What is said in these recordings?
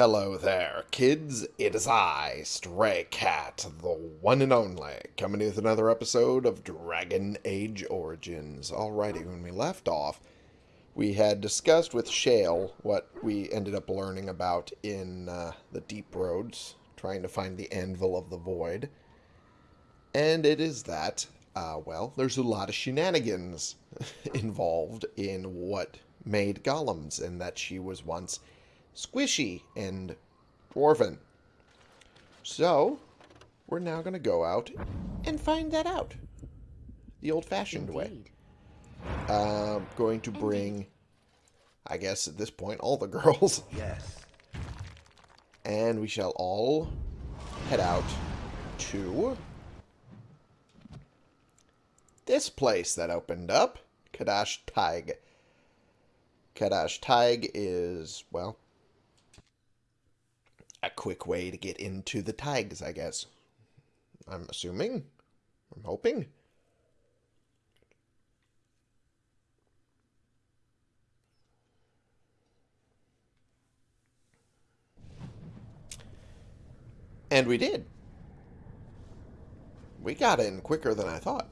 Hello there, kids. It is I, Stray Cat, the one and only, coming with another episode of Dragon Age Origins. Alrighty, when we left off, we had discussed with Shale what we ended up learning about in uh, the Deep Roads, trying to find the Anvil of the Void. And it is that, uh, well, there's a lot of shenanigans involved in what made golems, and that she was once squishy and dwarven. So, we're now going to go out and find that out. The old-fashioned way. Uh, going to bring, I guess at this point, all the girls. Yes. And we shall all head out to this place that opened up. Cadash Thaig. Cadash Thaig is, well, a quick way to get into the tags, I guess. I'm assuming. I'm hoping. And we did. We got in quicker than I thought.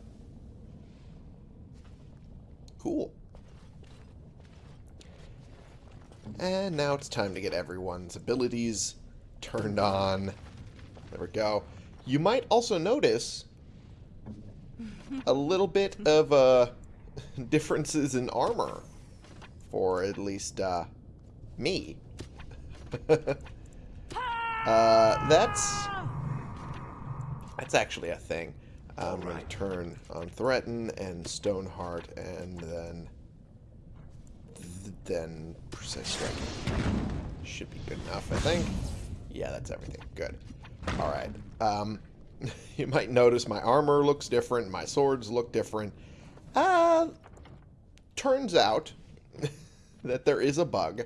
Cool. And now it's time to get everyone's abilities turned on. There we go. You might also notice a little bit of uh, differences in armor for at least uh, me. uh, that's that's actually a thing. I'm going to turn on Threaten and Stoneheart and then then Precise Strike. Should be good enough, I think. Yeah, that's everything. Good. Alright. Um, you might notice my armor looks different. My swords look different. Uh, turns out that there is a bug.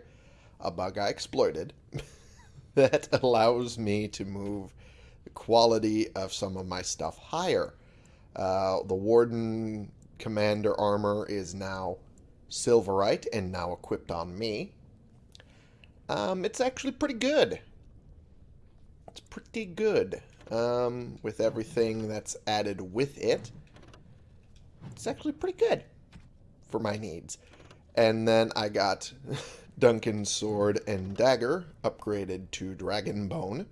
A bug I exploited. that allows me to move the quality of some of my stuff higher. Uh, the Warden Commander armor is now Silverite and now equipped on me. Um, it's actually pretty good. It's pretty good um, with everything that's added with it. It's actually pretty good for my needs. And then I got Duncan's sword and dagger upgraded to Dragon Bone.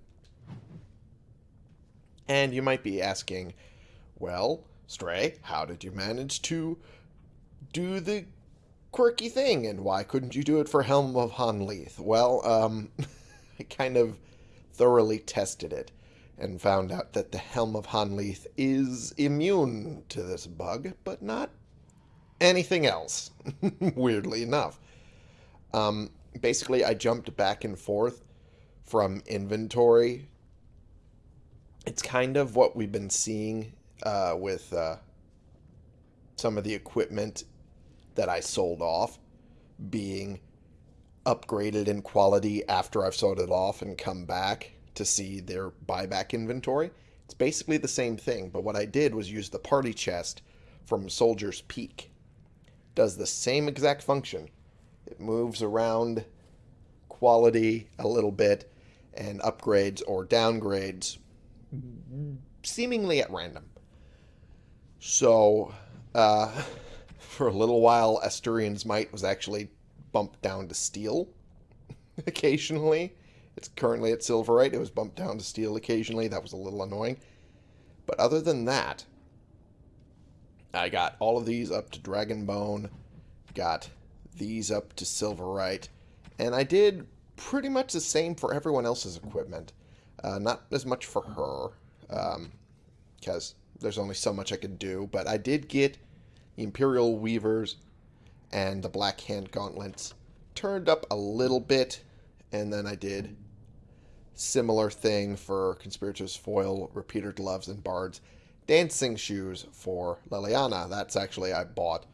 And you might be asking, well, Stray, how did you manage to do the quirky thing, and why couldn't you do it for Helm of Honnleath? Well, um, I kind of thoroughly tested it and found out that the Helm of Honnleath is immune to this bug, but not anything else, weirdly enough. Um, basically, I jumped back and forth from inventory. It's kind of what we've been seeing uh, with uh, some of the equipment that I sold off being upgraded in quality after I've sold it off and come back to see their buyback inventory. It's basically the same thing, but what I did was use the party chest from Soldier's Peak. Does the same exact function. It moves around quality a little bit and upgrades or downgrades seemingly at random. So, uh, for a little while, Asturian's Might was actually bumped down to steel occasionally. It's currently at silverite. It was bumped down to steel occasionally. That was a little annoying. But other than that, I got all of these up to Dragon Bone, got these up to silverite, and I did pretty much the same for everyone else's equipment. Uh, not as much for her, because um, there's only so much I could do, but I did get Imperial Weavers and the Black Hand Gauntlets turned up a little bit, and then I did similar thing for Conspirator's Foil, Repeater Gloves, and Bard's Dancing Shoes for Leliana. That's actually I bought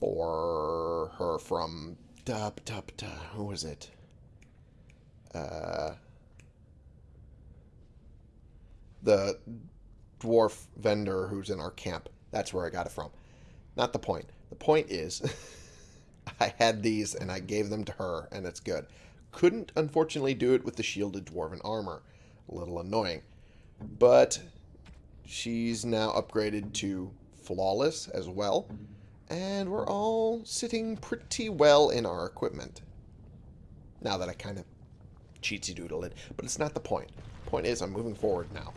for her from dub dub dup. Who was it? Uh, the dwarf vendor who's in our camp. That's where I got it from. Not the point. The point is, I had these and I gave them to her, and it's good. couldn't, unfortunately, do it with the shielded dwarven armor. A little annoying. But she's now upgraded to flawless as well. And we're all sitting pretty well in our equipment. Now that I kind of cheatsy doodle it. But it's not the point. Point is, I'm moving forward now.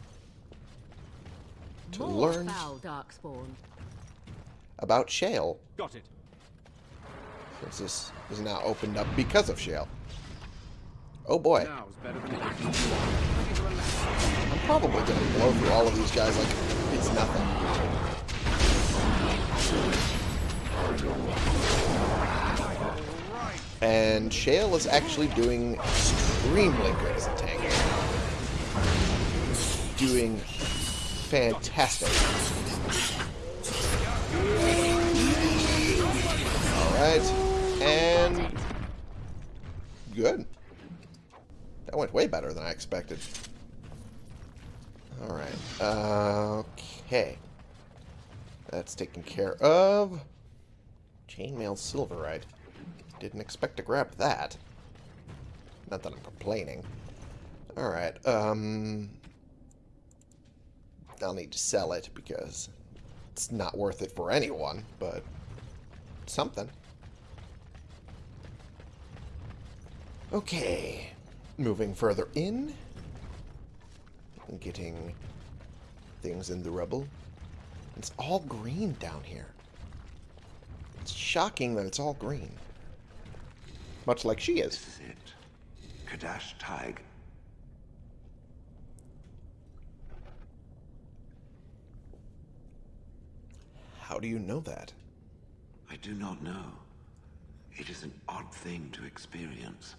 To More learn foul darkspawn. About Shale. Got it. Since this is now opened up because of Shale. Oh boy. Now is better than it is. I need to relax. I'm probably going to blow through all of these guys like it's nothing. And Shale is actually doing extremely good as a tank. Doing fantastic. Alright. And... Good. That went way better than I expected. Alright. okay. That's taken care of. Chainmail Silverite. Didn't expect to grab that. Not that I'm complaining. Alright, um... I'll need to sell it because it's not worth it for anyone, but something. Okay. Moving further in. Getting things in the rubble. It's all green down here. It's shocking that it's all green. Much like she is. This is it. Cadash Thaig. How do you know that? I do not know. It is an odd thing to experience.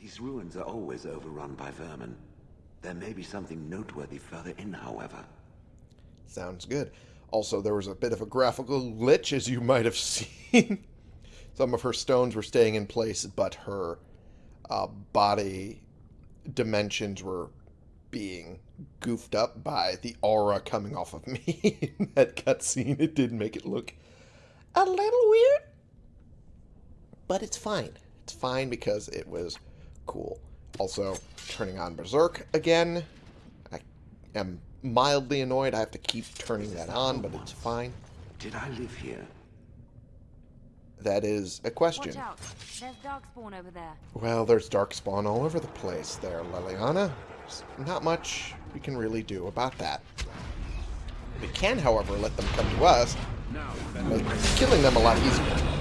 These ruins are always overrun by vermin. There may be something noteworthy further in, however. Sounds good. Also, there was a bit of a graphical glitch, as you might have seen. Some of her stones were staying in place, but her uh, body dimensions were being goofed up by the aura coming off of me in that cutscene. It did make it look a little weird, but it's fine. It's fine because it was cool. Also, turning on Berserk again. I am mildly annoyed. I have to keep turning that on, but it's fine. Did I live here? That is a question. Watch out. There's darkspawn over there. Well, there's darkspawn all over the place there, Leliana. There's not much we can really do about that. We can, however, let them come to us, killing them a lot easier.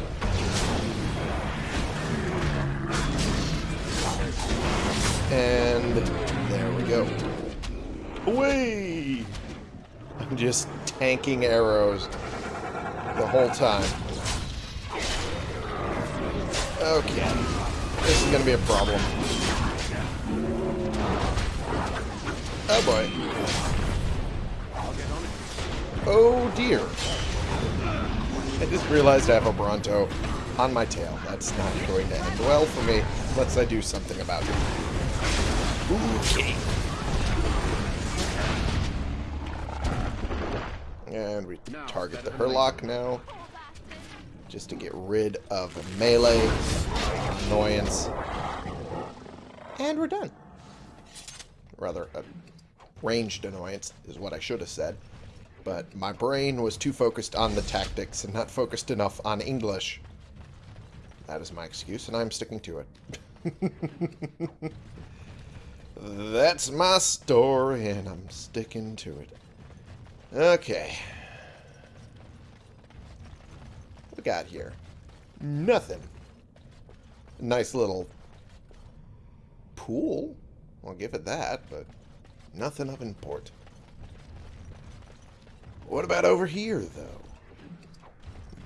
And there we go. Away! I'm just tanking arrows the whole time. Okay. This is going to be a problem. Oh boy. Oh dear. I just realized I have a Bronto on my tail. That's not going to end well for me unless I do something about it. Okay. And we target the Hurlock now. Just to get rid of melee annoyance. And we're done. Rather, a ranged annoyance is what I should have said. But my brain was too focused on the tactics and not focused enough on English. That is my excuse, and I'm sticking to it. That's my story, and I'm sticking to it. Okay. What we got here? Nothing. Nice little pool. I'll give it that, but nothing of import. What about over here, though?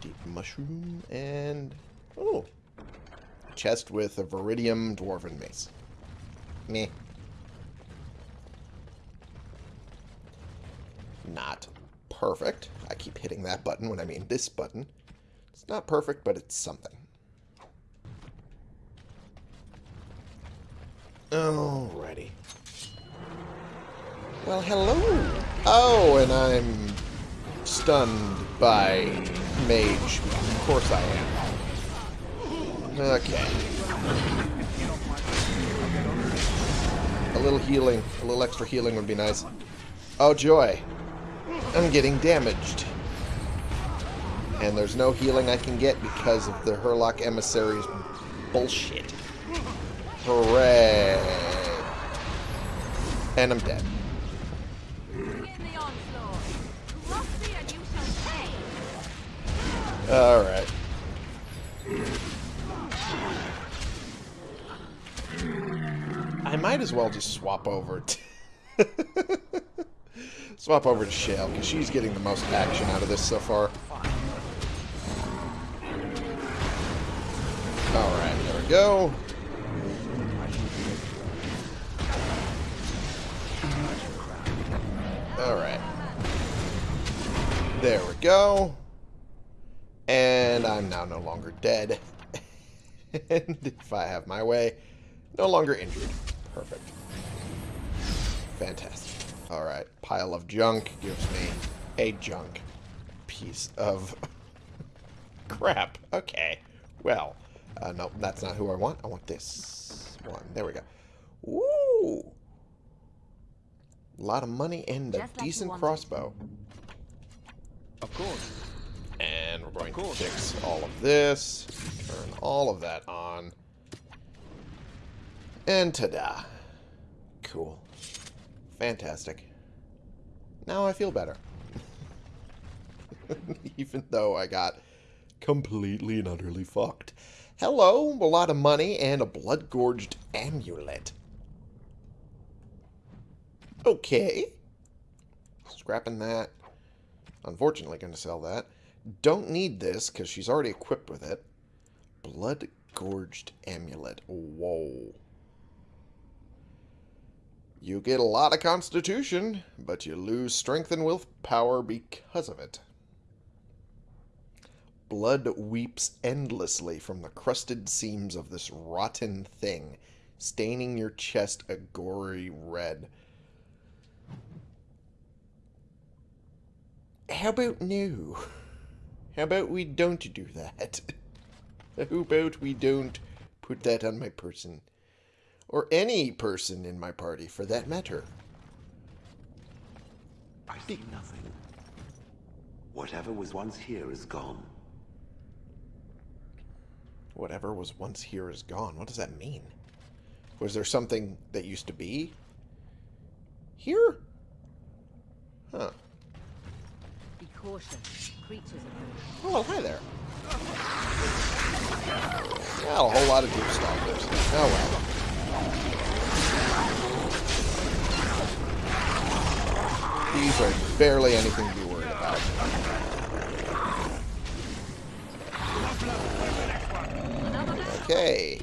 Deep mushroom and... Oh. Chest with a Veridium Dwarven Mace. Meh. Not perfect. I keep hitting that button when I mean this button. It's not perfect, but it's something. Alrighty. Well, hello. Oh, and I'm stunned by mage. Of course I am. Okay. A little healing, a little extra healing would be nice. Oh, joy. I'm getting damaged. And there's no healing I can get because of the Hurlock Emissary's bullshit. Hooray. And I'm dead. Alright. I might as well just swap over to... swap over to Shale, because she's getting the most action out of this so far. Alright, there we go. Alright. There we go. And I'm now no longer dead. and if I have my way, no longer injured. Perfect. Fantastic. Alright, pile of junk gives me a junk piece of crap. Okay. Well, uh, no, that's not who I want. I want this one. There we go. Ooh. A lot of money and a Just like decent wanted. crossbow. Of course. Going to fix all of this. Turn all of that on. And ta-da. Cool. Fantastic. Now I feel better. Even though I got completely and utterly fucked. Hello, a lot of money and a blood-gorged amulet. Okay. Scrapping that. Unfortunately, going to sell that. Don't need this because she's already equipped with it. Blood Gorged Amulet. Whoa. You get a lot of constitution, but you lose strength and willpower because of it. Blood weeps endlessly from the crusted seams of this rotten thing, staining your chest a gory red. How about no? How about we don't do that? How about we don't put that on my person? Or any person in my party, for that matter. I see nothing. Whatever was once here is gone. Whatever was once here is gone. What does that mean? Was there something that used to be here? Huh. Be cautious. Creatures approach. Oh, hi there. Yeah, a whole lot of deep stalkers. Oh, well. These are barely anything to be worried about. Okay.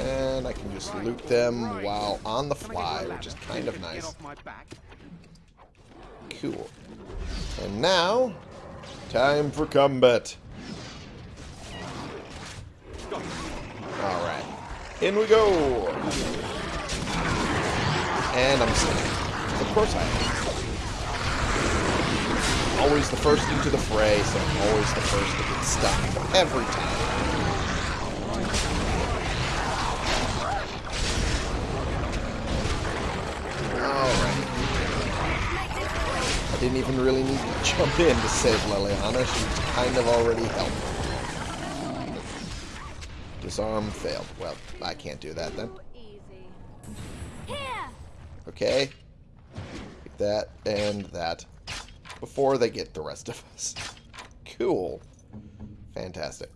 And I can just loot them while on the fly, which is kind of nice. Cool. And now, time for combat. Alright. In we go! And I'm singing. Of course I am. Always the first into the fray, so I'm always the first to get stuck. Every time. Alright. I didn't even really need to jump in to save Leliana. She kind of already helped. Disarm failed. Well, I can't do that then. Okay. Take that and that. Before they get the rest of us. Cool. Fantastic.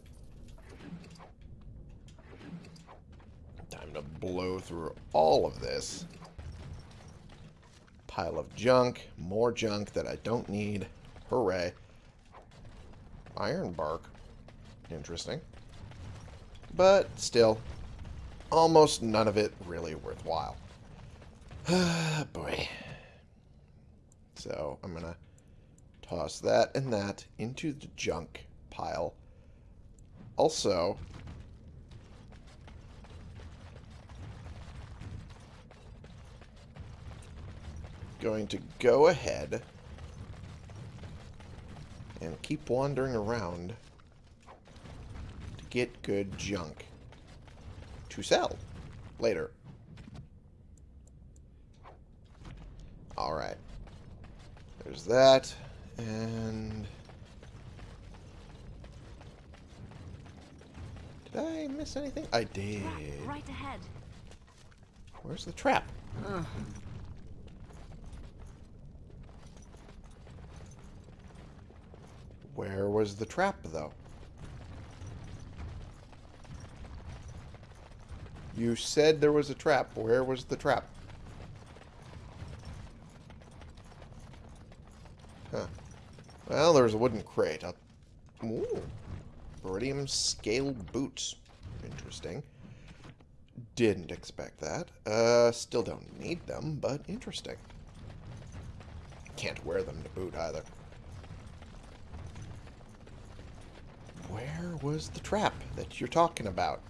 Time to blow through all of this. Pile of junk. More junk that I don't need. Hooray. Iron bark. Interesting. But still, almost none of it really worthwhile. Boy. So I'm going to toss that and that into the junk pile. Also, going to go ahead and keep wandering around to get good junk to sell later. Alright. There's that. And... Did I miss anything? I did. Right ahead. Where's the trap? Where was the trap, though? You said there was a trap. Where was the trap? Huh. Well, there's a wooden crate. I'll... Ooh. Iridium scale boots. Interesting. Didn't expect that. Uh, still don't need them, but interesting. Can't wear them to boot either. Was the trap that you're talking about?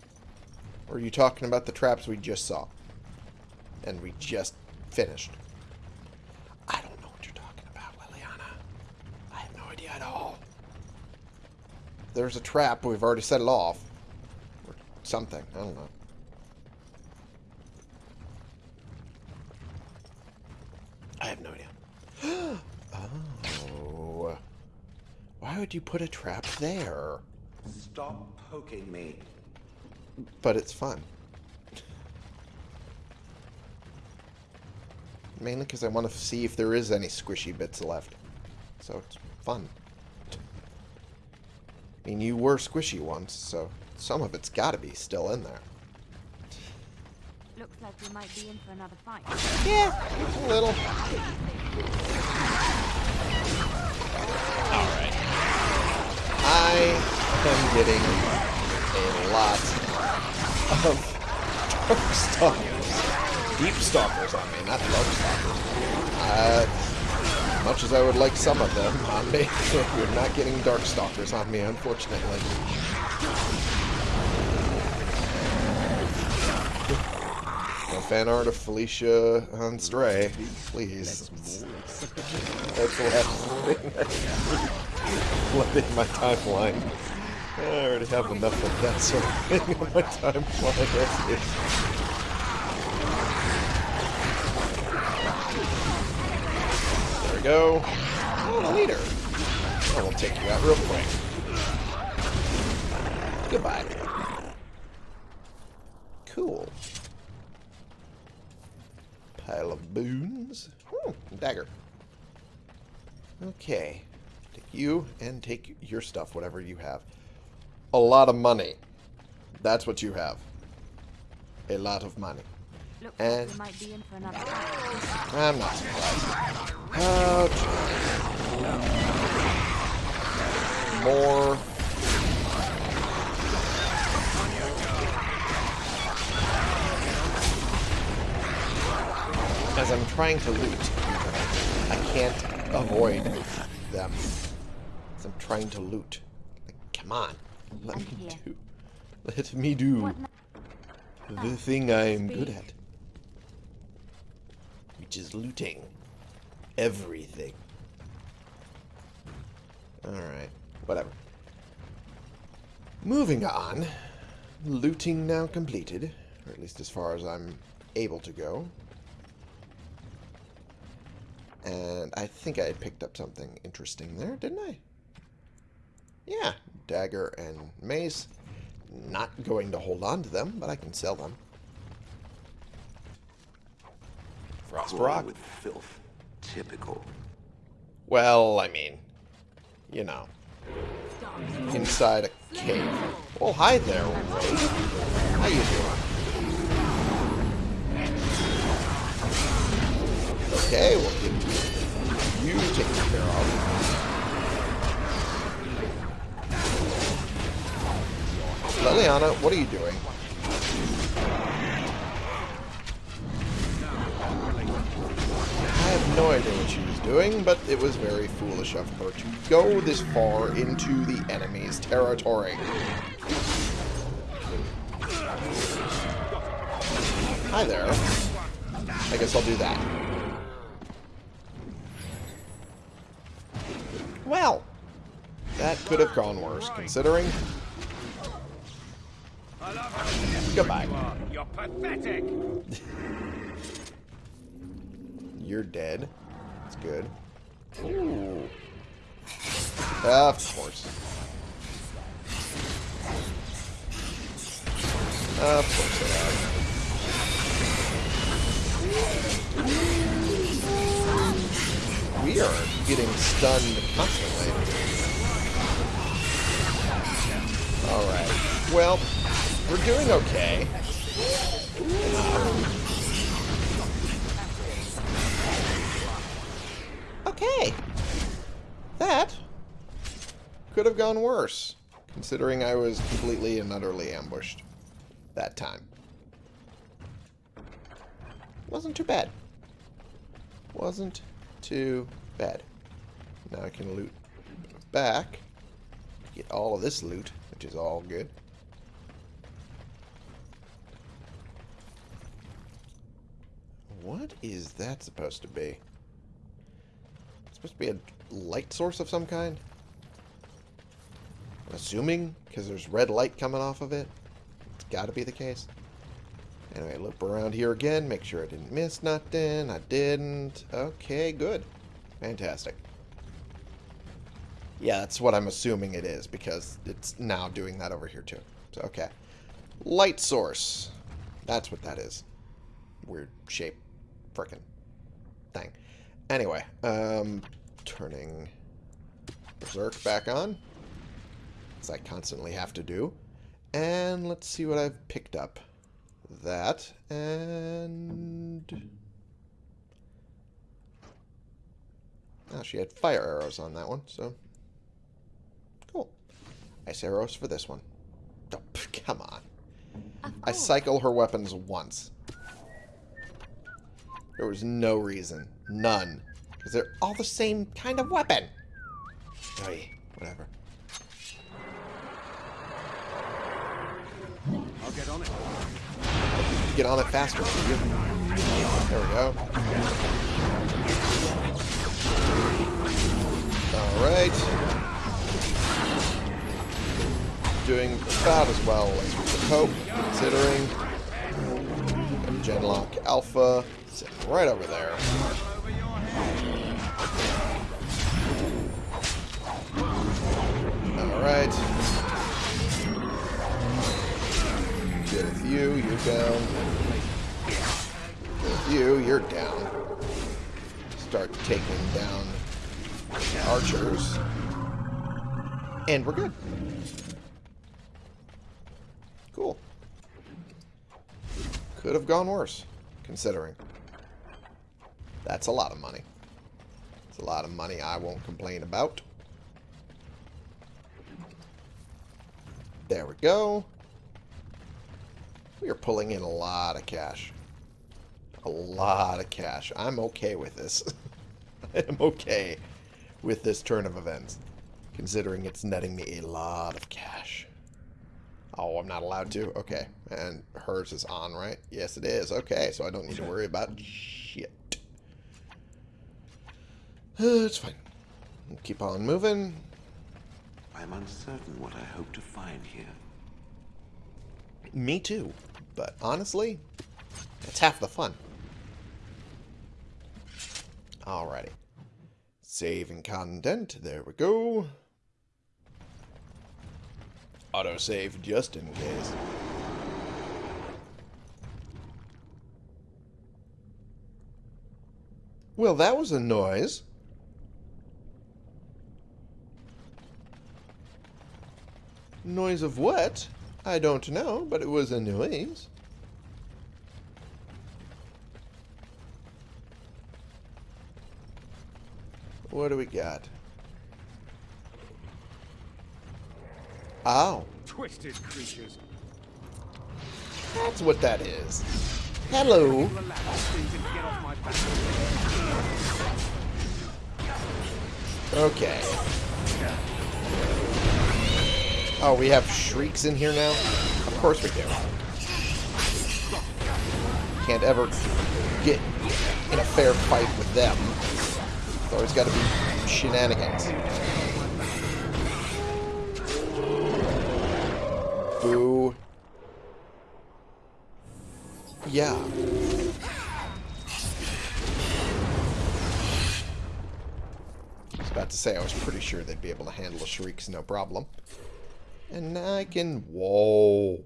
Or are you talking about the traps we just saw? And we just finished? I don't know what you're talking about, Leliana. I have no idea at all. There's a trap. We've already set it off. Or something. I don't know. I have no idea. oh. Why would you put a trap there? Stop poking me. But it's fun. Mainly because I want to see if there is any squishy bits left. So it's fun. I mean, you were squishy once, so some of it's got to be still in there. Looks like we might be in for another fight. Yeah, a little. Alright. I am getting a lot of dark stalkers. Deep stalkers on me, not dark stalkers. Uh, much as I would like some of them on me, you're not getting dark stalkers on me, unfortunately. No fan art of Felicia on Stray, please. That's the last thing I my timeline. I already have enough of that sort of thing on my time as is. There we go. Oh, leader. I will take you out real quick. Goodbye. Cool. Pile of boons. Hmm, dagger. Okay. Take you and take your stuff, whatever you have. A lot of money. That's what you have. A lot of money. Looks And- like might be in for another. I'm not surprised. Ouch. More. As I'm trying to loot, I can't avoid them. As I'm trying to loot. Like, come on. Let I'm me here. do. Let me do What the ah, thing I'm good at. Which is looting. Everything. Alright. Whatever. Moving on. Looting now completed. Or at least as far as I'm able to go. And I think I picked up something interesting there, didn't I? Yeah. Dagger and mace. Not going to hold on to them, but I can sell them. Frost rock. with filth. Typical. Well, I mean, you know, inside a cave. Well, hi there, Ray. How you doing? Okay, we'll get you taken care of. Leliana, what are you doing? I have no idea what she was doing, but it was very foolish of her to go this far into the enemy's territory. Hi there. I guess I'll do that. Well, that could have gone worse, considering. Goodbye. You're pathetic. You're dead. That's good. Ooh. Ah, of course. Ah, of course they are. We are getting stunned constantly. Alright. Well, we're doing okay. Okay. That could have gone worse, considering I was completely and utterly ambushed that time. Wasn't too bad. Wasn't too bad. Now I can loot back. Get all of this loot, which is all good. What is that supposed to be? It's supposed to be a light source of some kind? I'm assuming, because there's red light coming off of it. It's got to be the case. Anyway, loop around here again. Make sure I didn't miss nothing. I didn't. Okay, good. Fantastic. Yeah, that's what I'm assuming it is, because it's now doing that over here, too. So, okay. Light source. That's what that is. Weird shape. Frickin' thing. Anyway, um, turning Berserk back on. As I constantly have to do. And let's see what I've picked up. That, and... Oh, she had fire arrows on that one, so... Cool. Ice arrows for this one. Oh, come on. I cycle her weapons once. There was no reason. None. Because they're all the same kind of weapon. Oy, whatever. I'll get on it. Get on it faster. There we go. Alright. Doing about as well as we could hope, considering. Genlock Alpha sitting right over there. Alright. Good with you, you're down. Good with you, you're down. Start taking down archers. And we're good. Cool. Could have gone worse, considering. That's a lot of money. It's a lot of money I won't complain about. There we go. We are pulling in a lot of cash. A lot of cash. I'm okay with this. I am okay with this turn of events, considering it's netting me a lot of cash. Oh, I'm not allowed to? Okay. And hers is on, right? Yes, it is. Okay, so I don't need to worry about shit. it's fine. Keep on moving. I'm uncertain what I hope to find here. Me too. But honestly, it's half the fun. Alrighty. Saving content. There we go. Autosave just in case. Well, that was a noise. Noise of what? I don't know, but it was a noise. What do we got? Oh, Twisted creatures. that's what that is. Hello. Will allow these things to get off my back. Okay. Oh, we have shrieks in here now? Of course we do. Can't ever get in a fair fight with them. It's always got to be shenanigans. Boo. Yeah. I was about to say, I was pretty sure they'd be able to handle shrieks no problem. And I can... Whoa.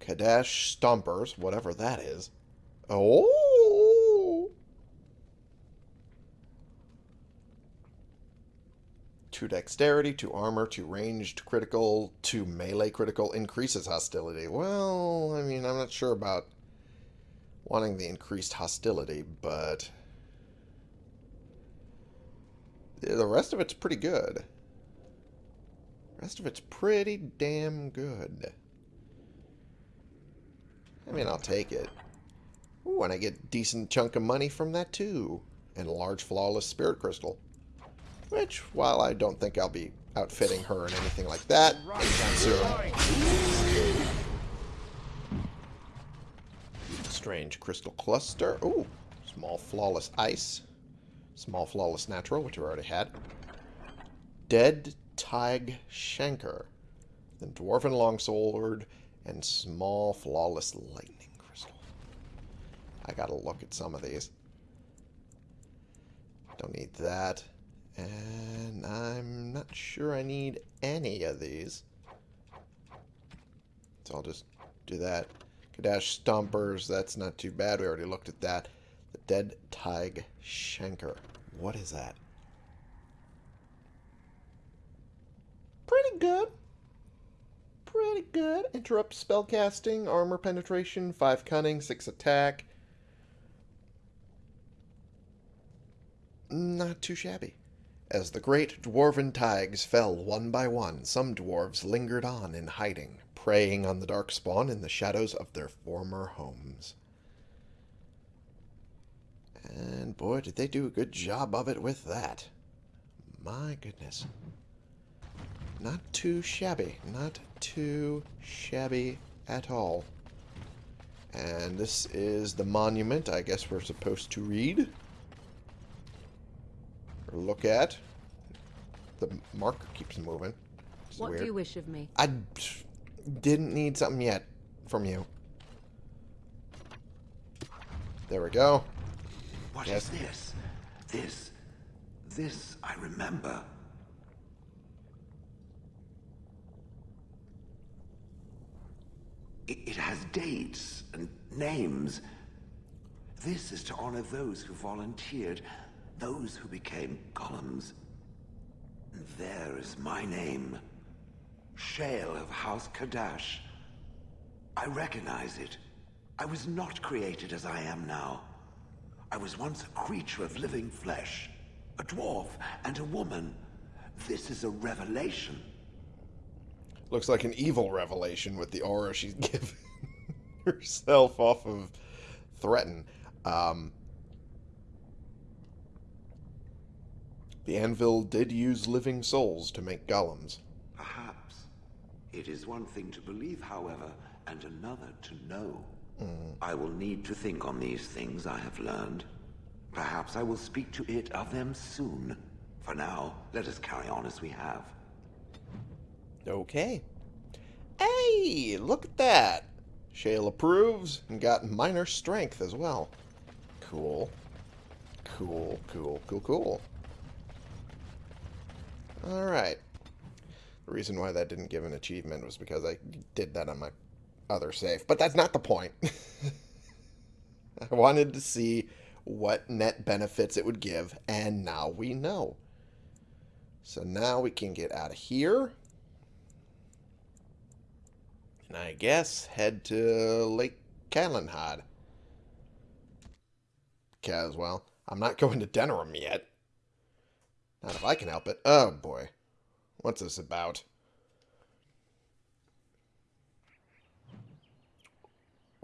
Cadash Stompers, whatever that is. Oh! Two dexterity, two armor, two ranged critical, two melee critical increases hostility. Well, I mean, I'm not sure about wanting the increased hostility, but the rest of it's pretty good. The rest of it's pretty damn good. I mean, I'll take it. Ooh, and I get decent chunk of money from that too. And a large flawless spirit crystal. Which, while I don't think I'll be outfitting her and anything like that. Strange crystal cluster. Ooh, small flawless ice. Small flawless natural, which we already had. Dead Thaig Shanker. Then Dwarven Longsword and small flawless lightning crystal. I gotta look at some of these. Don't need that. And I'm not sure I need any of these. So I'll just do that. Cadash Stompers, that's not too bad. We already looked at that. The Dead Thaig Shanker. What is that? Pretty good. Pretty good. Interrupt spellcasting, armor penetration, 5 cunning, 6 attack. Not too shabby. As the great dwarven thaigs fell one by one, some dwarves lingered on in hiding, preying on the darkspawn in the shadows of their former homes. And boy, did they do a good job of it with that. My goodness. Not too shabby. Not too shabby at all. And this is the monument I guess we're supposed to read. Or look at. The marker keeps moving. It's What weird. do you wish of me? I didn't need something yet from you. There we go. What is Yes. this? This. This I remember. It, it has dates and names. This is to honor those who volunteered, those who became. And there is my name. Shale of House Cadash. I recognize it. I was not created as I am now. I was once a creature of living flesh, a dwarf and a woman. This is a revelation. Looks like an evil revelation with the aura she's given herself off of Threaten. Um, the anvil did use living souls to make golems. Perhaps. It is one thing to believe, however, and another to know. Mm. I will need to think on these things I have learned. Perhaps I will speak to it of them soon. For now, let us carry on as we have. Okay. Hey, look at that. Shale approves and got minor strength as well. Cool. Cool, cool, cool, cool. Alright. The reason why that didn't give an achievement was because I did that on my other save. But that's not the point. I wanted to see what net benefits it would give, and now we know. So now we can get out of here. And I guess head to Lake Calenhad. Caswell. I'm not going to Denerim yet. Not if I can help it. Oh boy. What's this about?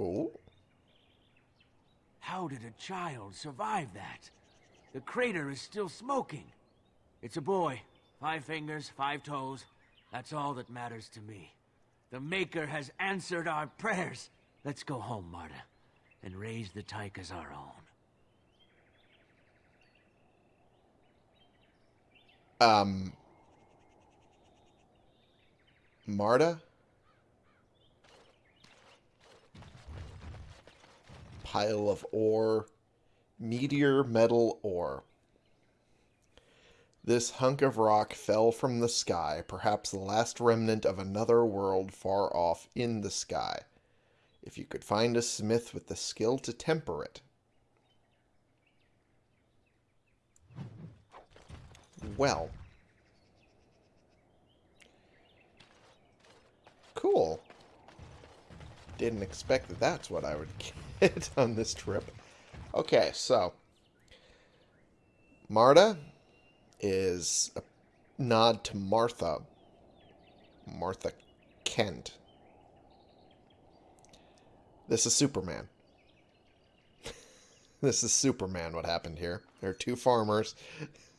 Oh? How did a child survive that? The crater is still smoking. It's a boy. Five fingers, five toes. That's all that matters to me. The Maker has answered our prayers. Let's go home, Marta, and raise the tyke as our own. Um. Marta? Pile of ore. Meteor metal ore. This hunk of rock fell from the sky, perhaps the last remnant of another world far off in the sky. If you could find a smith with the skill to temper it. Well. Cool. Didn't expect that that's what I would get on this trip. Okay, so. Marta is a nod to Martha. Martha Kent. This is Superman. this is Superman, what happened here. There are two farmers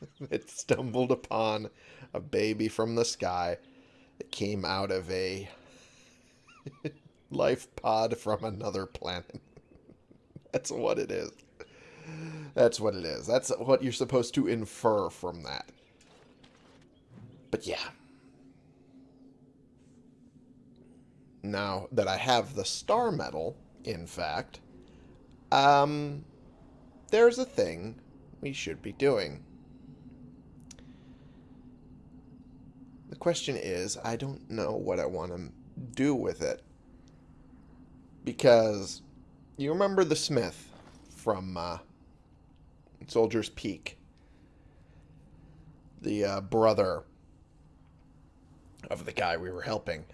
that stumbled upon a baby from the sky that came out of a life pod from another planet. That's what it is. That's what it is. That's what you're supposed to infer from that. But yeah. Now that I have the star medal, in fact, um, there's a thing we should be doing. The question is, I don't know what I want to do with it. Because you remember the Smith from uh, Soldier's Peak. The uh, brother of the guy we were helping,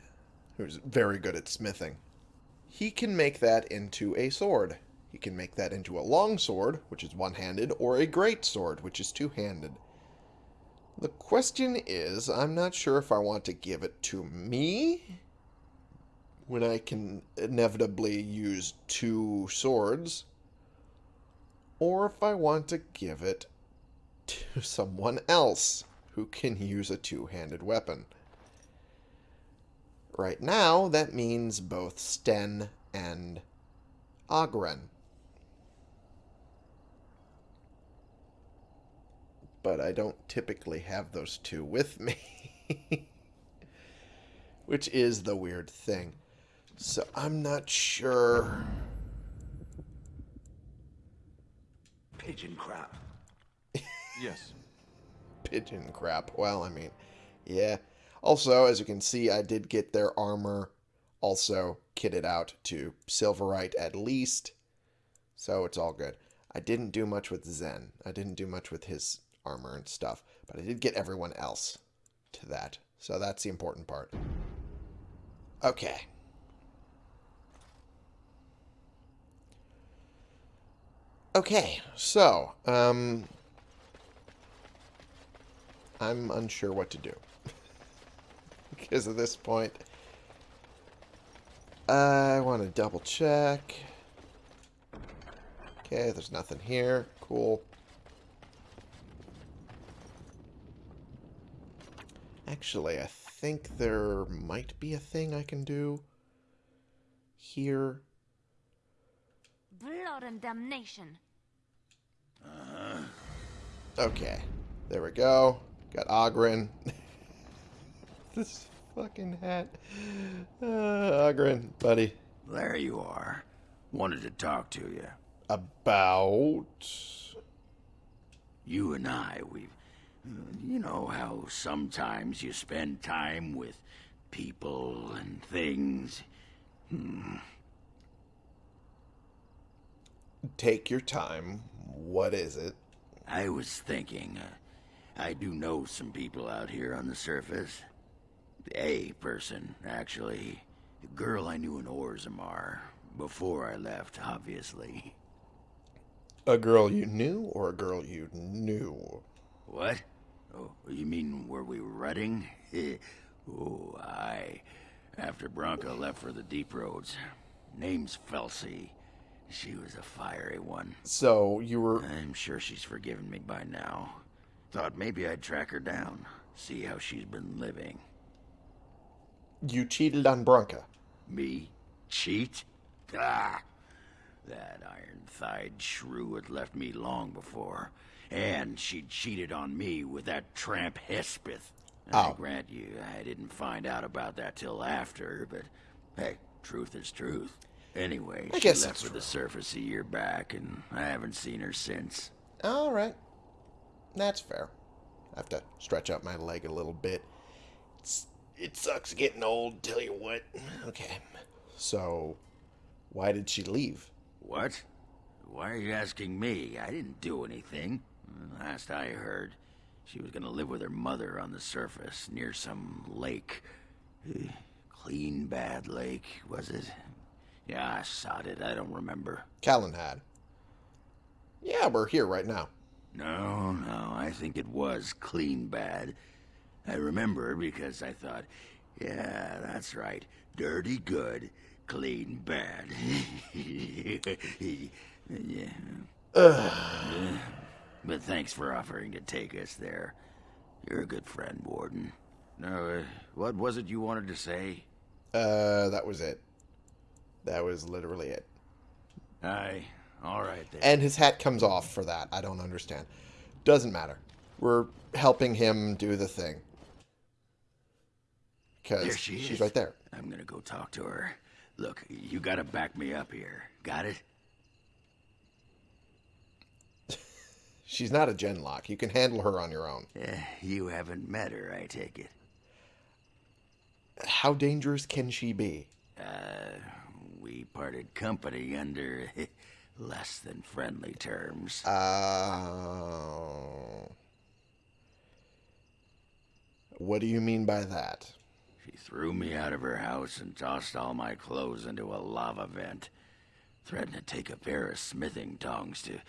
who's very good at smithing. He can make that into a sword. He can make that into a long sword, which is one-handed, or a great sword, which is two-handed. The question is, I'm not sure if I want to give it to me when I can inevitably use two swords, or if I want to give it to someone else who can use a two-handed weapon. Right now, that means both Sten and Oghren. But I don't typically have those two with me. Which is the weird thing. So I'm not sure. Pigeon crap. Yes. Pigeon crap. Well, I mean, yeah. Also, as you can see, I did get their armor also kitted out to Silverite at least. So it's all good. I didn't do much with Zen. I didn't do much with his armor and stuff. But I did get everyone else to that. So that's the important part. Okay. Okay, so, um, I'm unsure what to do. because at this point, I want to double check. Okay, there's nothing here. Cool. Actually, I think there might be a thing I can do here. Blood and damnation. Okay. There we go. Got Oghren. this fucking hat. Uh, Oghren, buddy. There you are. Wanted to talk to you. About... You and I, we've. You know how sometimes you spend time with people and things. Take your time. What is it? I was thinking, uh, I do know some people out here on the surface. A person, actually. A girl I knew in Orzammar. Before I left, obviously. A girl you knew or a girl you knew? What? Oh, you mean where we were running? oh, aye. After Branka left for the deep roads. Name's Felsi. She was a fiery one. So you were... I'm sure she's forgiven me by now. Thought maybe I'd track her down, see how she's been living. You cheated on Branka. Me? Cheat? Ah! That iron-thighed shrew had left me long before. And she'd cheated on me with that tramp Hespith. I Oh. grant you, I didn't find out about that till after, but hey, truth is truth. Anyway, I she guess left that's for the surface a year back, and I haven't seen her since. All right. That's fair. I have to stretch out my leg a little bit. It's, it sucks getting old, tell you what. Okay. So, why did she leave? What? Why are you asking me? I didn't do anything. Last I heard, she was gonna live with her mother on the surface near some lake. Clean Bad Lake, was it? Yeah, I sod it. I don't remember. Callan had. Yeah, we're here right now. No, no, I think it was Clean Bad. I remember because I thought, yeah, that's right. Dirty good, clean bad. yeah. But thanks for offering to take us there. You're a good friend, Warden. No, uh, what was it you wanted to say? Uh, that was it. That was literally it. Aye, all right then. And his hat comes off for that. I don't understand. Doesn't matter. We're helping him do the thing. Because she she's is. right there. I'm gonna go talk to her. Look, you gotta back me up here. Got it? She's not a genlock. You can handle her on your own. Eh, you haven't met her, I take it. How dangerous can she be? Uh, we parted company under less than friendly terms. Uh, what do you mean by that? She threw me out of her house and tossed all my clothes into a lava vent. Threatened to take a pair of smithing tongs to.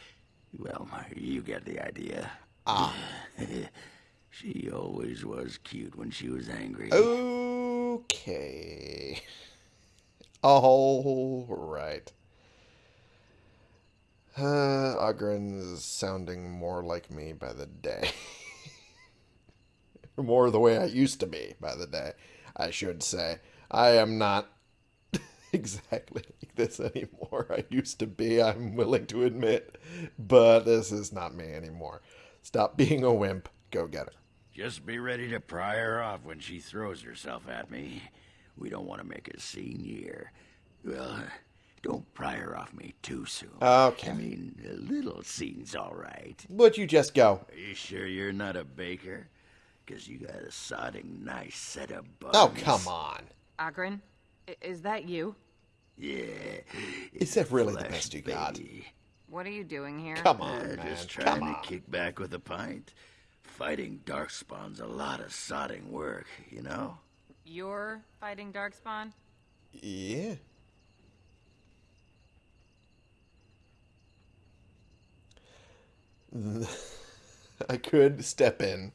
Well, you get the idea. Ah. she always was cute when she was angry. Okay. All right. Uh, Oghren sounding more like me by the day. more the way I used to be by the day, I should say. I am not exactly like this anymore. I used to be, I'm willing to admit, but this is not me anymore. Stop being a wimp. Go get her. Just be ready to pry her off when she throws herself at me. We don't want to make a scene here. Well, don't pry her off me too soon. Okay. I mean, a little scene's all right. But you just go? Are you sure you're not a baker? Because you got a sodding nice set of buns. Oh, come on. Oghren, is that you? Yeah. Is that really the best you got? baby. What are you doing here? Come Uh, on, man. just Come trying on. to kick back with a pint. Fighting Darkspawn's a lot of sodding work, you know? You're fighting Darkspawn? Yeah. I could step in.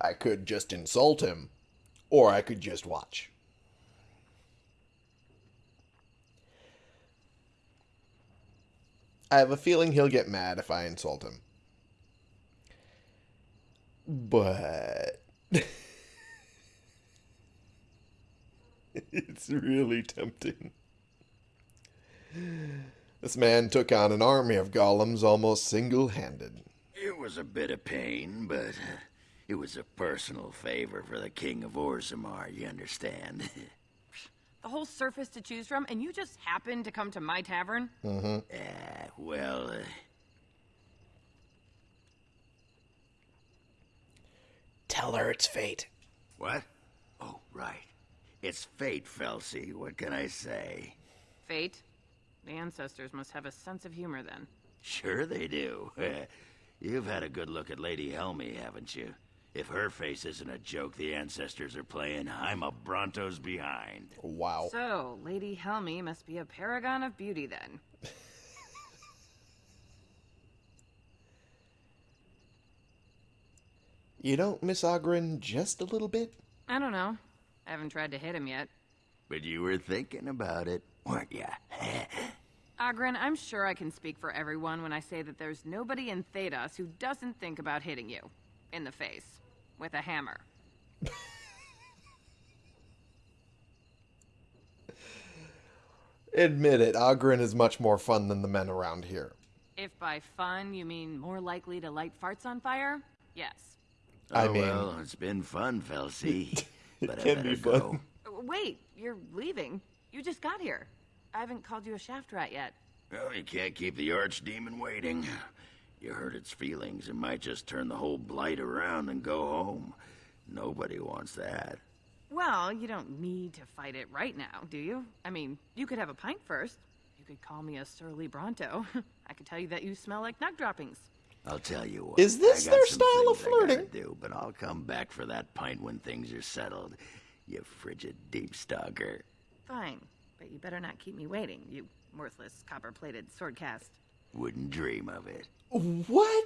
I could just insult him. Or I could just watch. I have a feeling he'll get mad if I insult him. But. it's really tempting. This man took on an army of golems almost single handed. It was a bit of pain, but it was a personal favor for the King of Orzammar, you understand? The whole surface to choose from, and you just happened to come to my tavern? Ah, well, uh, Tell her it's fate. what? Oh, right. It's fate, Felsi. What can I say? Fate? The ancestors must have a sense of humor then. Sure they do. You've had a good look at Lady Helmy, haven't you? If her face isn't a joke the ancestors are playing, I'm a Bronto's behind. Wow. So, Lady Helmy must be a paragon of beauty then. You don't miss Oghren just a little bit? I don't know. I haven't tried to hit him yet. But you were thinking about it, weren't ya? Oghren, I'm sure I can speak for everyone when I say that there's nobody in Thedas who doesn't think about hitting you. In the face. With a hammer. Admit it, Oghren is much more fun than the men around here. If by fun you mean more likely to light farts on fire, yes. I oh, mean- well, it's been fun, Felsi. but I can better be fun. Uh, Wait, you're leaving. You just got here. I haven't called you a shaft rat yet. Well, you can't keep the archdemon waiting. You hurt its feelings, it might just turn the whole blight around and go home. Nobody wants that. Well, you don't need to fight it right now, do you? I mean, you could have a pint first. You could call me a surly Bronto. I could tell you that you smell like nug droppings. I'll tell you what. Is this their style of things I flirting? Do, but I'll come back for that pint when things are settled. You frigid deep stalker. Fine, but you better not keep me waiting, you worthless copper-plated sword cast. Wouldn't dream of it. What?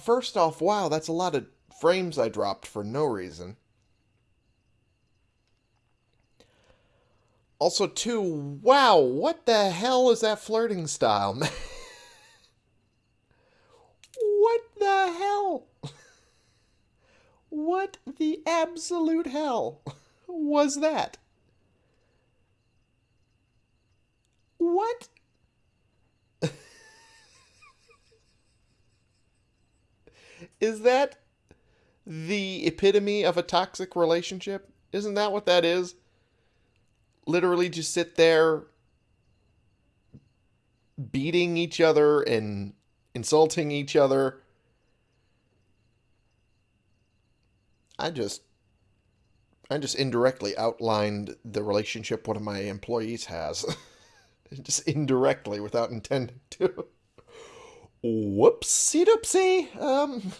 First off, wow, that's a lot of frames I dropped for no reason. Also, two, wow, what the hell is that flirting style, man? what the hell? What the absolute hell was that? What? Is that the epitome of a toxic relationship? Isn't that what that is? Literally just sit there beating each other and insulting each other. I just I just indirectly outlined the relationship one of my employees has. just indirectly without intending to. Whoopsie doopsie. Um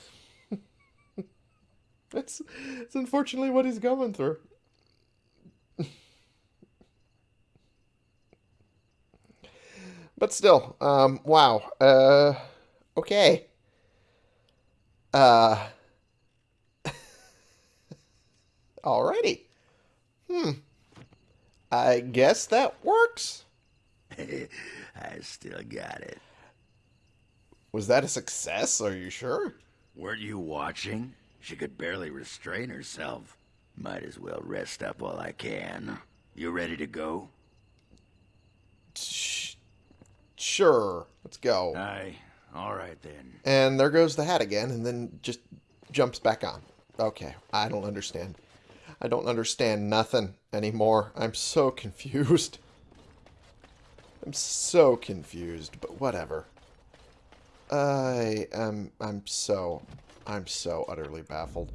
that's that's unfortunately what he's going through. but still, um wow. Uh okay. Uh Alrighty. Hmm. I guess that works. I still got it. Was that a success? Are you sure? Weren't you watching? She could barely restrain herself. Might as well rest up while I can. You ready to go? Sure. Let's go. Aye. All right then. And there goes the hat again, and then just jumps back on. Okay, I don't understand. I don't understand nothing anymore. I'm so confused. I'm so confused, but whatever. I am I'm so I'm so utterly baffled.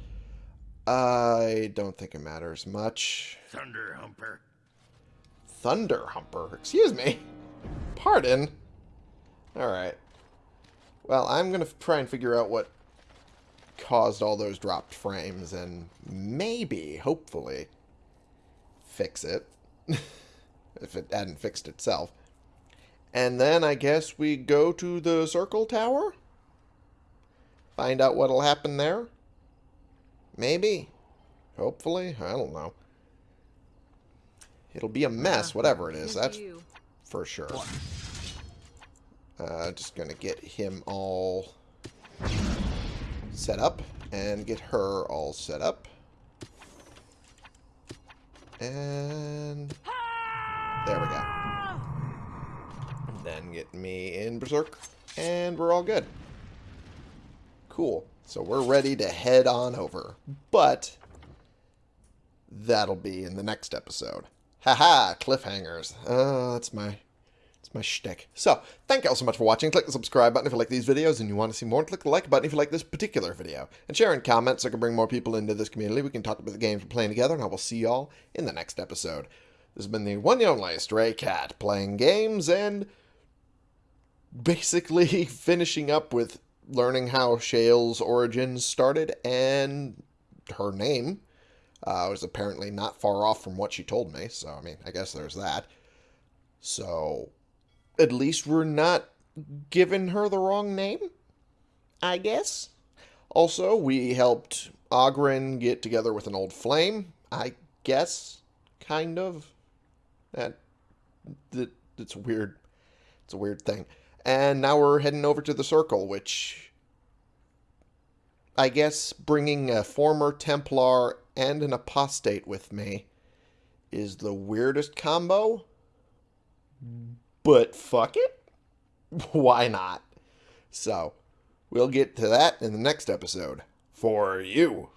I don't think it matters much. Thunder Humper. Thunder Humper. Excuse me. Pardon. Alright. Well, I'm going to try and figure out what caused all those dropped frames and maybe, hopefully, fix it. if it hadn't fixed itself. And then I guess we go to the circle tower? Find out what'll happen there? Maybe. Hopefully. I don't know. It'll be a mess, whatever it is. That's for sure. Uh, just gonna get him all set up and get her all set up. And there we go. Then get me in Berserk and we're all good. Cool. So we're ready to head on over. But that'll be in the next episode. Haha, cliffhangers. Uh, that's my it's my shtick. So, thank you all so much for watching. Click the subscribe button if you like these videos and you want to see more. Click the like button if you like this particular video. And share and comment so I can bring more people into this community. We can talk about the games we're playing together, and I will see y'all in the next episode. This has been the one and only Stray Cat playing games and basically finishing up with learning how Shale's origins started and her name uh, was apparently not far off from what she told me. So, I mean, I guess there's that. So, at least we're not giving her the wrong name, I guess. Also, we helped Oghren get together with an old flame, I guess, kind of. That, that it's weird. It's a weird thing. And now we're heading over to the circle, which I guess bringing a former Templar and an apostate with me is the weirdest combo. Hmm. But fuck it. Why not? So, we'll get to that in the next episode. For you.